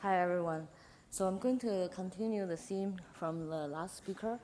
Hi, everyone. So I'm going to continue the theme from the last speaker,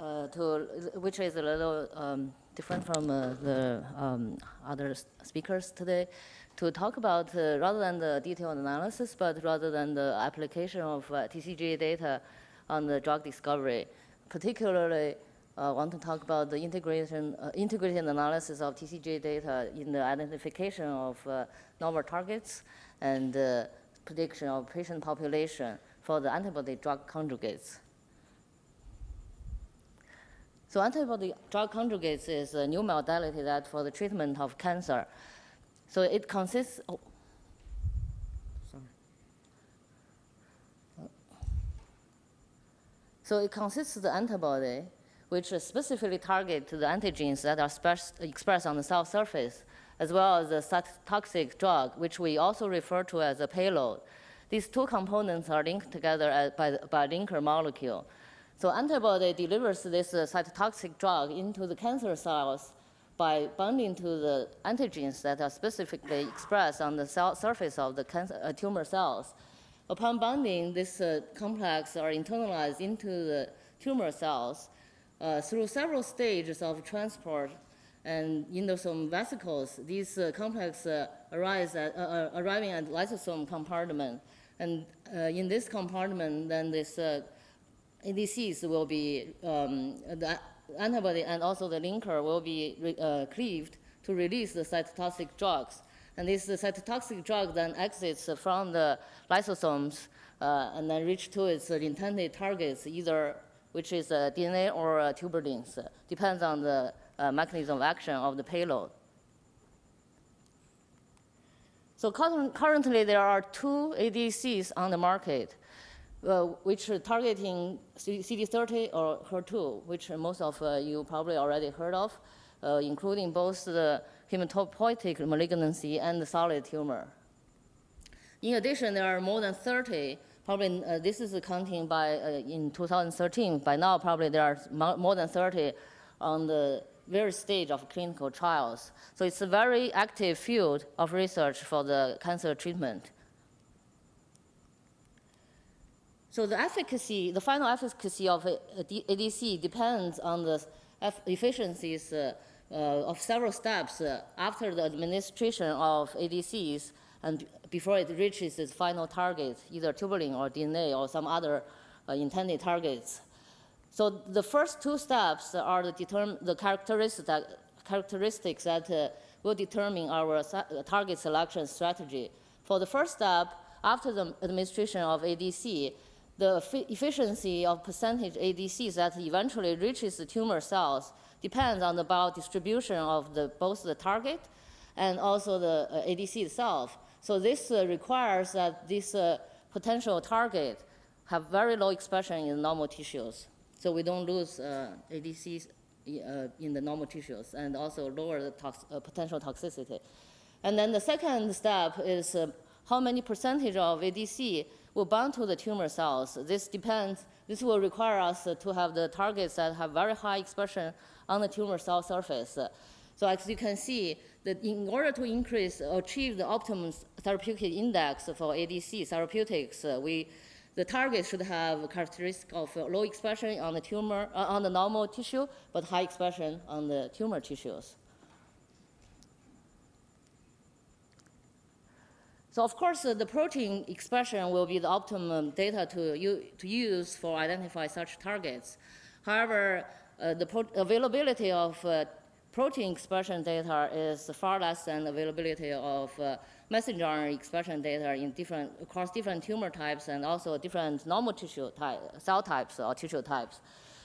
uh, to, which is a little um, different from uh, the um, other speakers today, to talk about, uh, rather than the detailed analysis, but rather than the application of uh, TCGA data on the drug discovery. Particularly, I uh, want to talk about the integration, uh, integrated analysis of TCGA data in the identification of novel targets and prediction of patient population for the antibody drug conjugates. So antibody drug conjugates is a new modality that for the treatment of cancer. So it consists, oh, sorry. So it consists of the antibody which specifically target the antigens that are expressed on the cell surface, as well as the toxic drug, which we also refer to as a payload. These two components are linked together by, by linker molecule. So antibody delivers this uh, cytotoxic drug into the cancer cells by binding to the antigens that are specifically expressed on the cell surface of the cancer, uh, tumor cells. Upon binding, this uh, complex are internalized into the tumor cells uh, through several stages of transport and endosome vesicles, these uh, complexes uh, arise at, uh, uh, arriving at lysosome compartment. And uh, in this compartment, then this ADCs will be, um, the antibody and also the linker will be cleaved to release the cytotoxic drugs. And this cytotoxic drug then exits from the lysosomes and then reach to its intended targets, either which is a DNA or a tubulins, depends on the uh, mechanism of action of the payload. So currently there are two ADCs on the market, uh, which are targeting CD30 or HER2, which most of uh, you probably already heard of, uh, including both the hematopoietic malignancy and the solid tumor. In addition, there are more than 30 probably uh, this is counting by uh, in 2013. By now, probably there are more than 30 on the various stage of clinical trials. So it's a very active field of research for the cancer treatment. So the efficacy, the final efficacy of ADC depends on the efficiencies uh, uh, of several steps uh, after the administration of ADCs and before it reaches its final target, either tubulin or DNA or some other uh, intended targets. So the first two steps are the, the characteristic, characteristics that uh, will determine our target selection strategy. For the first step, after the administration of ADC, the efficiency of percentage ADCs that eventually reaches the tumor cells depends on the biodistribution of the, both the target and also the uh, ADC itself. So this uh, requires that this uh, potential target have very low expression in normal tissues. So we don't lose uh, ADCs uh, in the normal tissues and also lower the tox uh, potential toxicity. And then the second step is uh, how many percentage of ADC will bind to the tumor cells. This depends, this will require us to have the targets that have very high expression on the tumor cell surface. So as you can see, that in order to increase, achieve the optimum therapeutic index for ADC therapeutics, uh, we, the target should have characteristic of low expression on the tumor, uh, on the normal tissue, but high expression on the tumor tissues. So of course, uh, the protein expression will be the optimum data to, to use for identify such targets. However, uh, the availability of uh, protein expression data is far less than availability of uh, messenger RNA expression data in different, across different tumor types and also different normal tissue type, cell types or tissue types.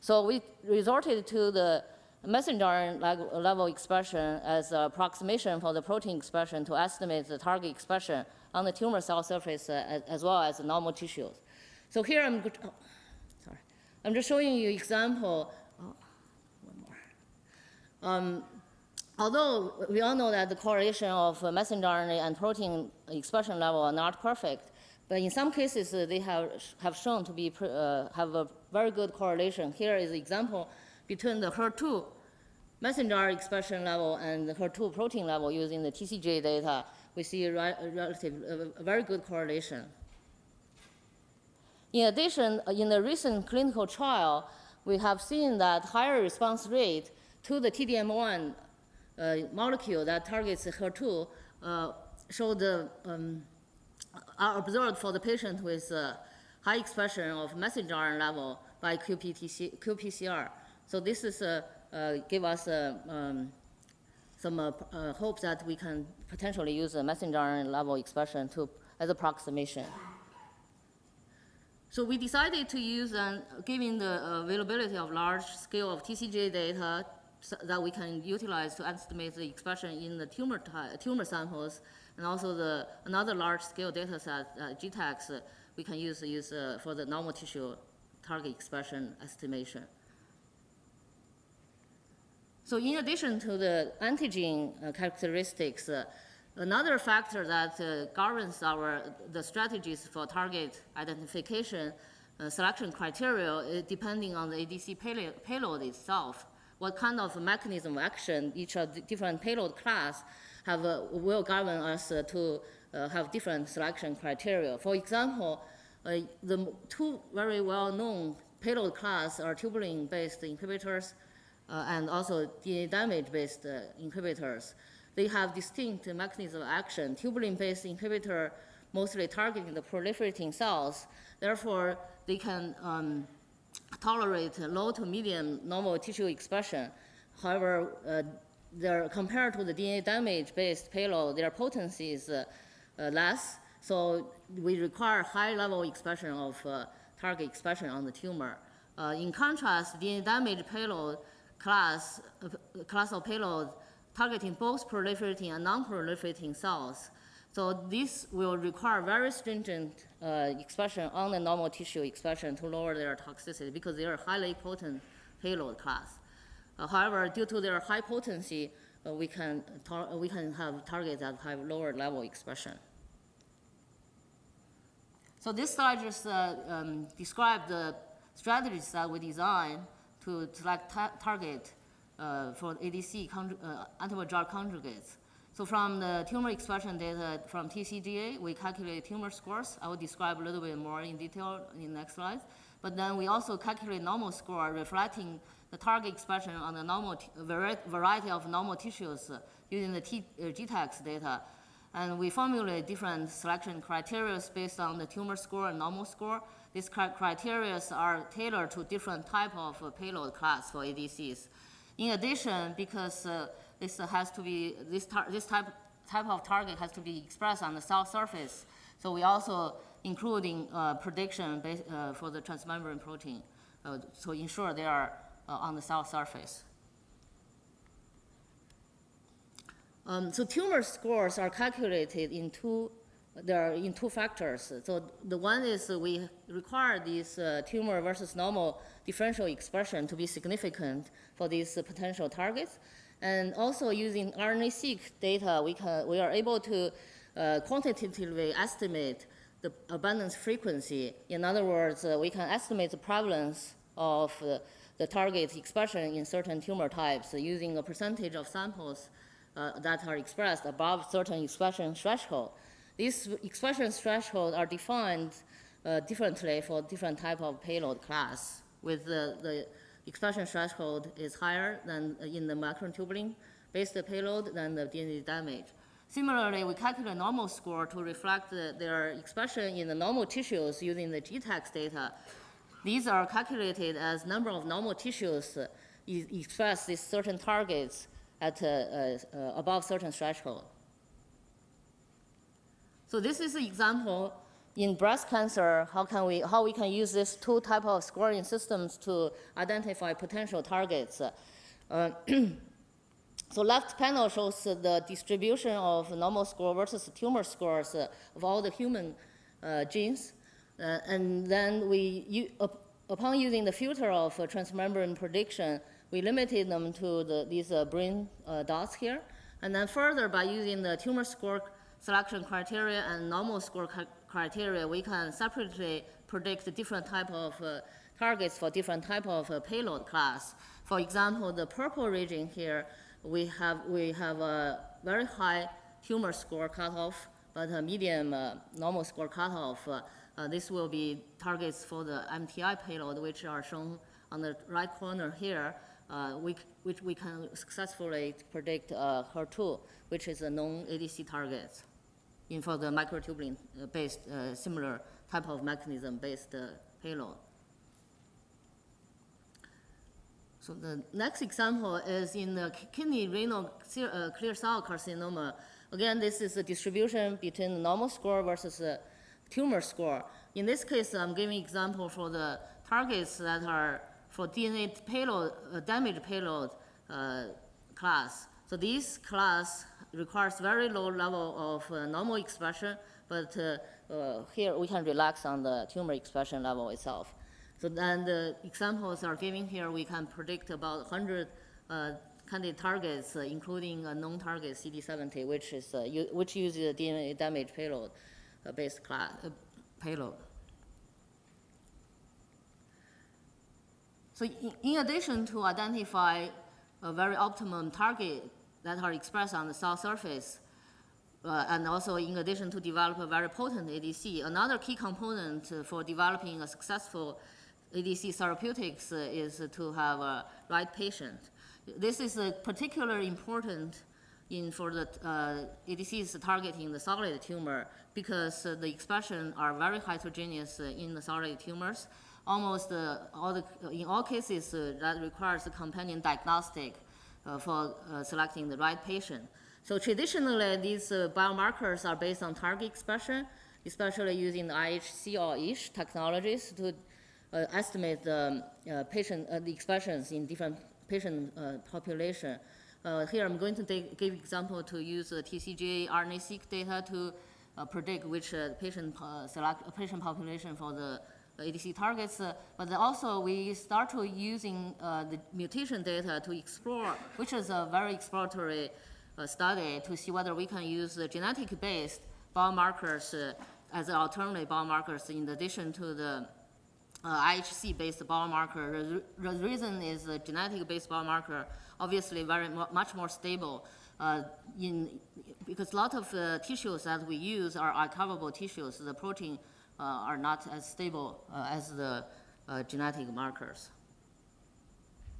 So we resorted to the messenger RNA level expression as an approximation for the protein expression to estimate the target expression on the tumor cell surface uh, as well as normal tissues. So here I'm, oh, sorry, I'm just showing you example um, although we all know that the correlation of messenger RNA and protein expression level are not perfect, but in some cases uh, they have, have shown to be uh, have a very good correlation. Here is an example between the HER2 messenger expression level and the HER2 protein level using the TCGA data. We see a relative, a very good correlation. In addition, uh, in the recent clinical trial, we have seen that higher response rate to the TDM1 uh, molecule that targets HER2 uh, showed uh, um, are observed for the patient with uh, high expression of messenger RNA level by QPTC, qPCR. So this is uh, uh, give us uh, um, some uh, uh, hope that we can potentially use a messenger RNA level expression to as approximation. So we decided to use, uh, given the availability of large scale of TCGA data so that we can utilize to estimate the expression in the tumor, tumor samples, and also the, another large scale data set, uh, uh, we can use, use uh, for the normal tissue target expression estimation. So in addition to the antigen uh, characteristics, uh, another factor that uh, governs our the strategies for target identification uh, selection criteria depending on the ADC payload itself. What kind of mechanism of action each of the different payload class have uh, will govern us uh, to uh, have different selection criteria. For example, uh, the two very well-known payload class are tubulin-based inhibitors uh, and also DNA damage-based uh, inhibitors. They have distinct mechanism of action. Tubulin-based inhibitor mostly targeting the proliferating cells. Therefore, they can um, tolerate low to medium normal tissue expression. However, uh, they're, compared to the DNA damage-based payload, their potency is uh, uh, less. So we require high-level expression of uh, target expression on the tumor. Uh, in contrast, DNA damage payload class, uh, class of payload targeting both proliferating and non-proliferating cells. So this will require very stringent uh, expression on the normal tissue expression to lower their toxicity because they are highly potent payload class. Uh, however, due to their high potency, uh, we, can tar- we can have targets that have lower level expression. So this slide just uh, um, describe the strategies that we design to select ta- target uh, for ADC uh, antibody drug conjugates. So from the tumor expression data from TCGA, we calculate tumor scores. I will describe a little bit more in detail in the next slide. But then we also calculate normal score reflecting the target expression on the normal variety of normal tissues uh, using the T- uh, data. And we formulate different selection criteria based on the tumor score and normal score. These cri- criteria are tailored to different type of payload class for ADCs. In addition, because uh, this has to be this, this type type of target has to be expressed on the cell surface, so we also including uh, prediction uh, for the transmembrane protein uh, to ensure they are uh, on the cell surface. Um, so tumor scores are calculated in two, there are in two factors. So the one is we require this uh, tumor versus normal differential expression to be significant for these potential targets. And also using RNA-seq data, we, can, we are able to uh, quantitatively estimate the abundance frequency. In other words, uh, we can estimate the prevalence of uh, the target expression in certain tumor types using a percentage of samples uh, that are expressed above certain expression threshold. These expression thresholds are defined uh, differently for different type of payload class, with the, the expression threshold is higher than in the microtubulin based payload than the DNA damage. Similarly, we calculate normal score to reflect the, their expression in the normal tissues using the GTEx data. These are calculated as number of normal tissues uh, express these certain targets at uh, uh, uh, above certain threshold. So this is an example in breast cancer, how can we, how we can use these two type of scoring systems to identify potential targets. Uh, so left panel shows the distribution of normal score versus tumor scores of all the human uh, genes. Uh, and then we, up- upon using the filter of transmembrane prediction, we limited them to the, these uh, brain uh, dots here. And then further, by using the tumor score selection criteria and normal score criteria, we can separately predict different type of uh, targets for different type of uh, payload class. For example, the purple region here, we have, we have a very high tumor score cutoff, but a medium uh, normal score cutoff uh, Uh, this will be targets for the MTI payload, which are shown on the right corner here, uh, we, which we can successfully predict uh, HER2, which is a known ADC target in for the microtubule-based, uh, similar type of mechanism-based uh, payload. So the next example is in the kidney renal clear, uh, cell carcinoma. Again, this is a distribution between the normal score versus the tumor score. In this case, I'm giving example for the targets that are for DNA payload, uh, damage payload uh, class. So this class requires very low level of uh, normal expression, but uh, uh, here we can relax on the tumor expression level itself. So then the examples are given here, we can predict about 100 uh, candidate targets, uh, including a known target CD70, which is, which uses a DNA damage payload based class, payload. So in, in addition to identify a very optimum target that are expressed on the cell surface, uh, and also in addition to develop a very potent ADC, another key component for developing a successful ADC therapeutics is to have a right patient. This is uh, particularly important in for the uh, ADCs targeting the solid tumor because uh, the expression are very heterogeneous uh, in the solid tumors. Almost uh, all the, in all cases uh, that requires a companion diagnostic for uh, selecting the right patient. So traditionally, these uh, biomarkers are based on target expression, especially using the IHC or ISH technologies to uh, estimate the uh, patient, uh, the expressions in different patient uh, population. Uh, here I'm going to give example to use the TCGA RNA-seq data to uh, predict which uh, patient uh, select uh, patient population for the ADC targets. uh, but also we start to using uh, the mutation data to explore, which is a very exploratory uh, study to see whether we can use the genetic-based biomarkers as alternative biomarkers in addition to the uh, IHC-based biomarker. The, reason is the genetic-based biomarker obviously very much more stable uh, in because a lot of uh, tissues that we use are archivable tissues. The protein are not as stable uh, as the uh, genetic markers.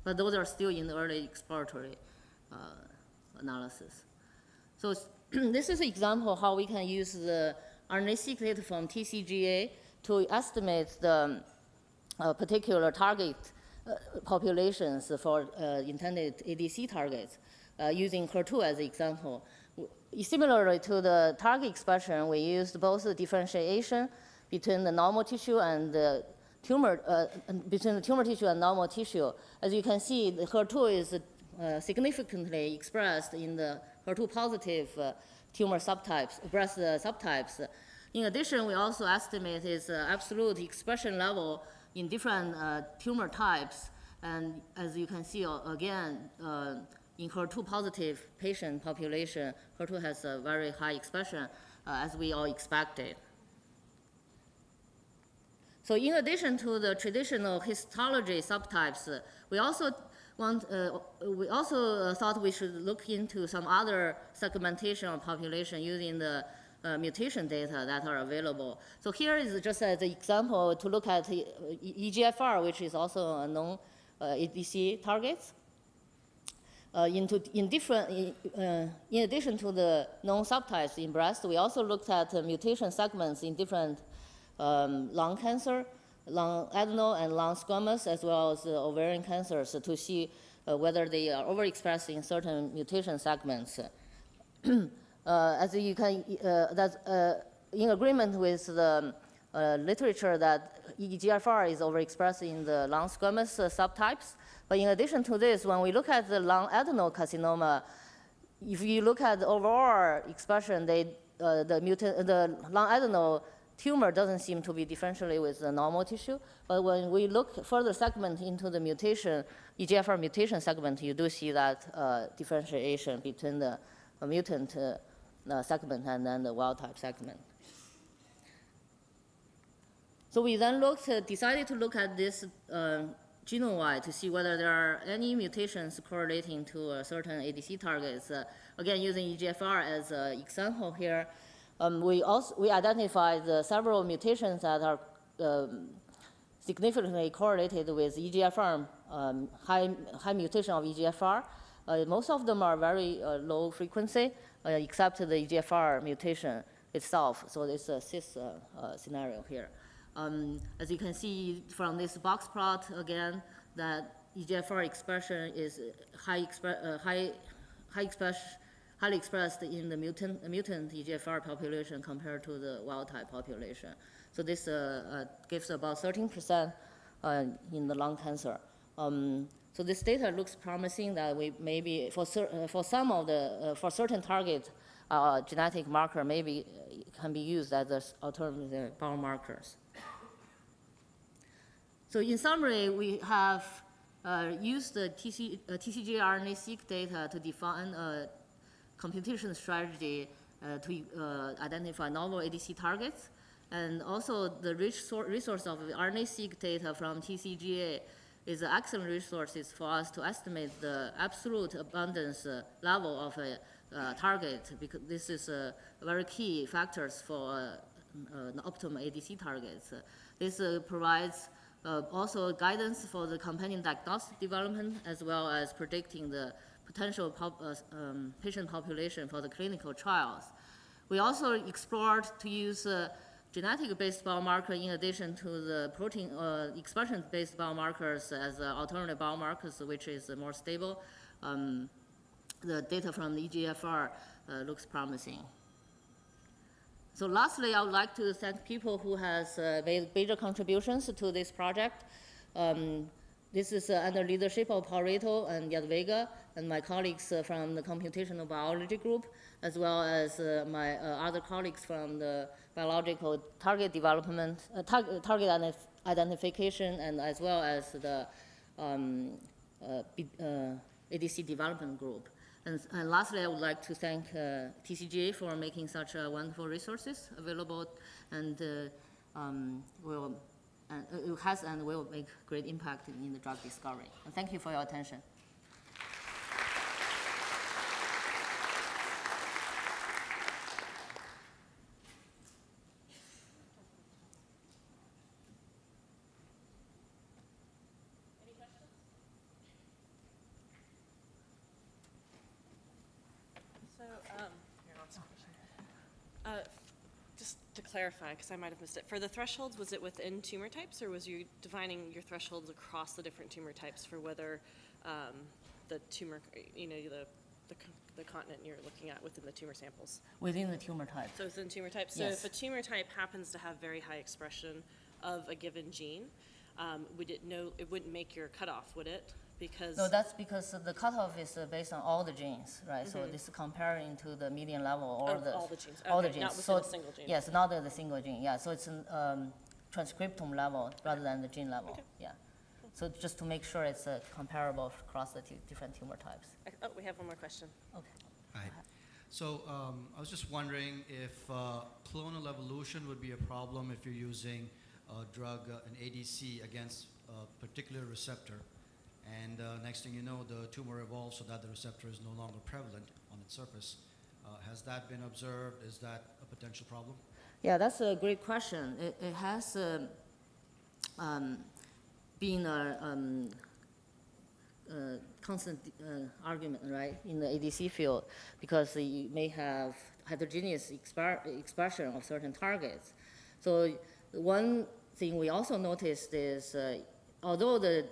But those are still in the early exploratory uh, analysis. So this is an example how we can use the RNA-seq data from TCGA to estimate the uh, particular target uh, populations for uh, intended ADC targets, uh, using HER2 as an example. Similarly to the target expression, we used both the differentiation between the normal tissue and the tumor, uh, between the tumor tissue and normal tissue. As you can see, the HER2 is uh, significantly expressed in the HER2 positive uh, tumor subtypes, breast uh, subtypes. In addition, we also estimate its uh, absolute expression level in different uh, tumor types. And as you can see, again, in HER2 positive patient population, HER2 has a very high expression, as we all expected. So in addition to the traditional histology subtypes, we also want, uh, we also uh, thought we should look into some other segmentation of population using the uh, mutation data that are available. So here is just as an example to look at the, uh, EGFR, which is also a known uh, ADC targets. Uh, into, in different, uh, in addition to the known subtypes in breast, we also looked at mutation segments in different um, lung cancer, lung adeno and lung squamous, as well as uh, ovarian cancers to see uh, whether they are overexpressed in certain mutation segments. uh, as you can, that's in agreement with the literature that EGFR is overexpressed in the lung squamous subtypes. But in addition to this, when we look at the lung adenocarcinoma, if you look at the overall expression, they, uh, the mutant, the lung adeno tumor doesn't seem to be differentially with the normal tissue. But when we look further segment into the mutation, EGFR mutation segment, you do see that uh, differentiation between the mutant uh, uh, segment and then the wild type segment. So we then looked, uh, decided to look at this uh, genome-wide to see whether there are any mutations correlating to uh, certain ADC targets. Uh, again, using EGFR as an example here, Um, we also we identified the several mutations that are um, significantly correlated with EGFR, um, high, high mutation of EGFR. Uh, most of them are very uh, low frequency, uh, except the EGFR mutation itself. So it's a cis uh, uh, scenario here. Um, as you can see from this box plot again, that EGFR expression is high, expre- uh, high, high express, highly expressed in the mutant, mutant EGFR population compared to the wild type population. So this uh, uh, gives about 13% uh, in the lung cancer. Um, so this data looks promising that we maybe for, for some of the for certain target uh, genetic marker maybe can be used as alternative biomarkers. So in summary, we have uh, used the TC, uh, TCG RNA-seq data to define computation strategy uh, to uh, identify novel ADC targets. And also the rich resource of RNA-seq data from TCGA is an excellent resources for us to estimate the absolute abundance uh, level of a target because this is uh, very key factors for uh, optimal ADC targets. This provides also guidance for the companion diagnostic development as well as predicting the potential pop, uh, um, patient population for the clinical trials. We also explored to use uh, genetic-based biomarker in addition to the protein uh, expression-based biomarkers as alternative biomarkers, which is more stable. Um, the data from the EGFR uh, looks promising. So lastly, I would like to thank people who has uh, made major contributions to this project. Um, this is uh, under leadership of Paul Rito and Yad Vega and my colleagues uh, from the computational biology group, as well as uh, my other colleagues from the biological target development, tar- target identif- identification, and as well as the um, ADC development group. And, and lastly, I would like to thank uh, TCGA for making such uh, wonderful resources available, and uh, um, will and uh, it has and will make great impact in the drug discovery. And thank you for your attention. So, um, uh, just to clarify, because I might have missed it, for the thresholds, was it within tumor types, or was you defining your thresholds across the different tumor types for whether um, the tumor, you know, the, the the continent you're looking at within the tumor samples? Within the tumor type. So within tumor types, so Yes. if a tumor type happens to have very high expression of a given gene, um, would it know, it wouldn't make your cutoff, would it? Because. No, that's because the cutoff is uh, based on all the genes, right? So this is comparing to the median level or Mm-hmm. Of the. all the genes. All the Okay, not genes. within a So- single gene. Yes, not the the single gene, yeah. So it's an um, transcriptome level rather than the gene level, Okay. yeah. So just to make sure it's uh, comparable across the tu- different tumor types. Oh, we have one more question. Okay. Hi. So um, I was just wondering if uh, clonal evolution would be a problem if you're using a drug, uh, an ADC, against a particular receptor. And uh, next thing you know, the tumor evolves so that the receptor is no longer prevalent on its surface. Uh, has that been observed? Is that a potential problem? Yeah, that's a great question. It, it has um, um, been a um, uh, constant uh, argument, right, in the ADC field, because you may have heterogeneous expression of certain targets. So one thing we also noticed is, uh, although the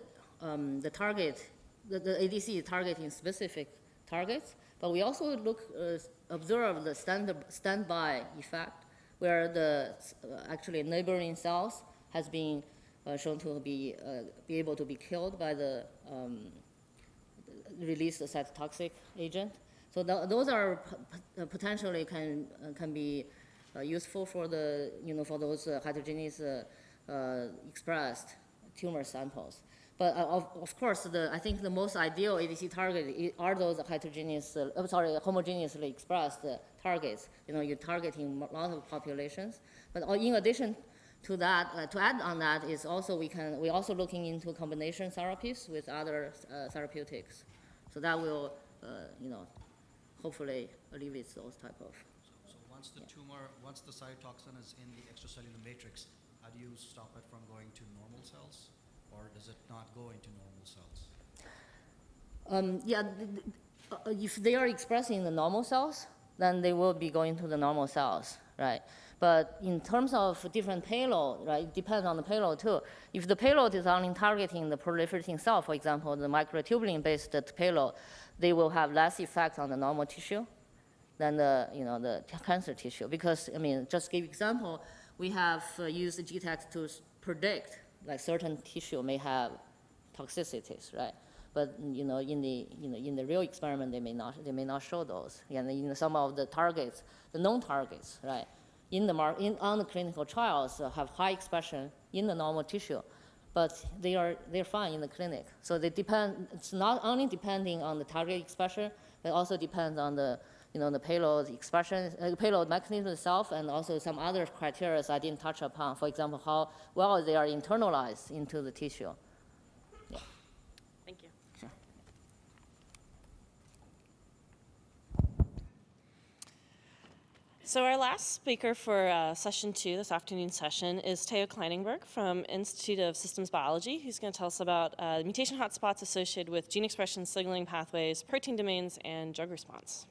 um, the target, the, the ADC is targeting specific targets, but we also look uh, observe the stand standby effect, where the uh, actually neighboring cells has been uh, shown to be uh, be able to be killed by the um, release the cytotoxic agent. So tho- those are potentially can uh, can be uh, useful for the you know for those uh, heterogeneous uh, expressed tumor samples. But uh, of, of course, the, I think the most ideal ADC target are those heterogeneous, uh, sorry, homogeneously expressed uh, targets. You know, you're targeting a lot of populations. But uh, in addition to that, uh, to add on that is also we can, we're also looking into combination therapies with other uh, therapeutics. So that will, uh, you know, hopefully alleviate those type of, So, so once the tumor, once the cytotoxin is in the extracellular matrix, how do you stop it from going to normal cells? Or does it not go into normal cells? Um, yeah, th- th- uh, if they are expressing the normal cells, then they will be going to the normal cells, right? But in terms of different payload, right, it depends on the payload too. If the payload is only targeting the proliferating cell, for example, the microtubulin-based payload, they will have less effect on the normal tissue than the, you know, the cancer tissue. Because, I mean, just give example, we have uh, used GTEx to predict, like certain tissue may have toxicities, right? But, you know, in the, you know, in the real experiment, they may not, they may not show those. And in some of the targets, the known targets, right? In the mar, in, on the clinical trials uh, have high expression in the normal tissue, but they are, they're fine in the clinic. So they depend, it's not only depending on the target expression, but also depends on the, you know, the payload expression, uh, payload mechanism itself, and also some other criteria I didn't touch upon. For example, how well they are internalized into the tissue. Thank you. Sure. So our last speaker for uh, session two, this afternoon session, is Theo Knijnenburg from Institute of Systems Biology, who's going to tell us about uh, mutation hotspots associated with gene expression signaling pathways, protein domains, and drug response.